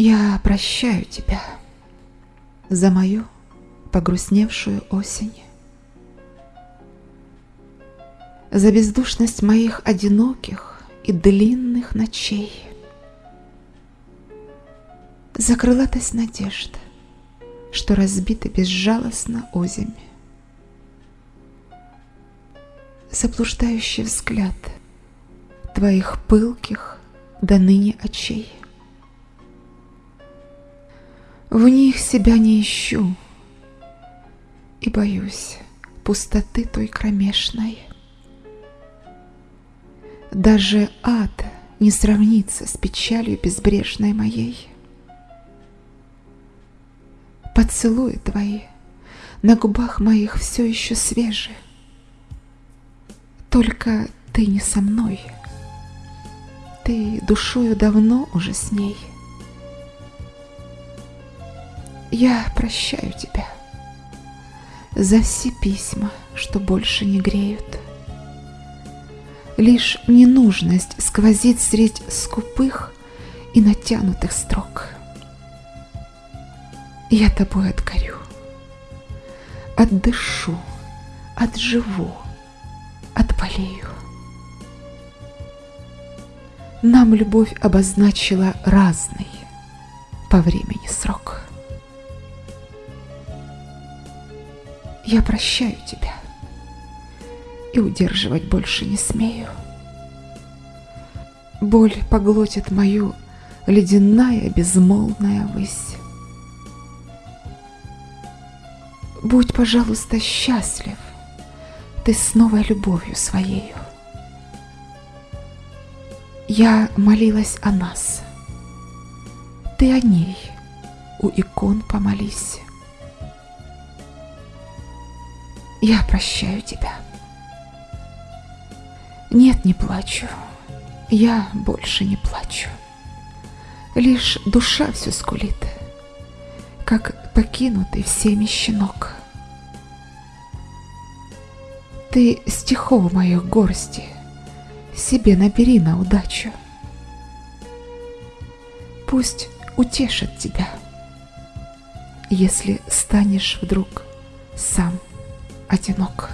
Я прощаю тебя за мою погрустневшую осень, за бездушность моих одиноких и длинных ночей, за крылатость надежд, что разбиты безжалостно озимь, заблуждающий взгляд твоих пылких до ныне очей. В них себя не ищу и боюсь пустоты той кромешной. Даже ад не сравнится с печалью безбрежной моей. Поцелуи твои на губах моих все еще свежи, Только ты не со мной, ты душою давно уже с ней — я прощаю тебя за все письма, что больше не греют. Лишь ненужность сквозит средь скупых и натянутых строк. Я тобой отгорю, отдышу, отживу, отболею. Нам любовь обозначила разный по времени срок. Я прощаю тебя и удерживать больше не смею. Боль поглотит мою ледяная безмолвная высь. Будь, пожалуйста, счастлив ты с новой любовью своею. Я молилась о нас, ты о ней у икон помолись. Я прощаю тебя. Нет, не плачу. Я больше не плачу. Лишь душа все скулит, как покинутый всеми щенок. Ты стихов моих горсти себе набери на удачу. Пусть утешит тебя, если станешь вдруг сам одинок.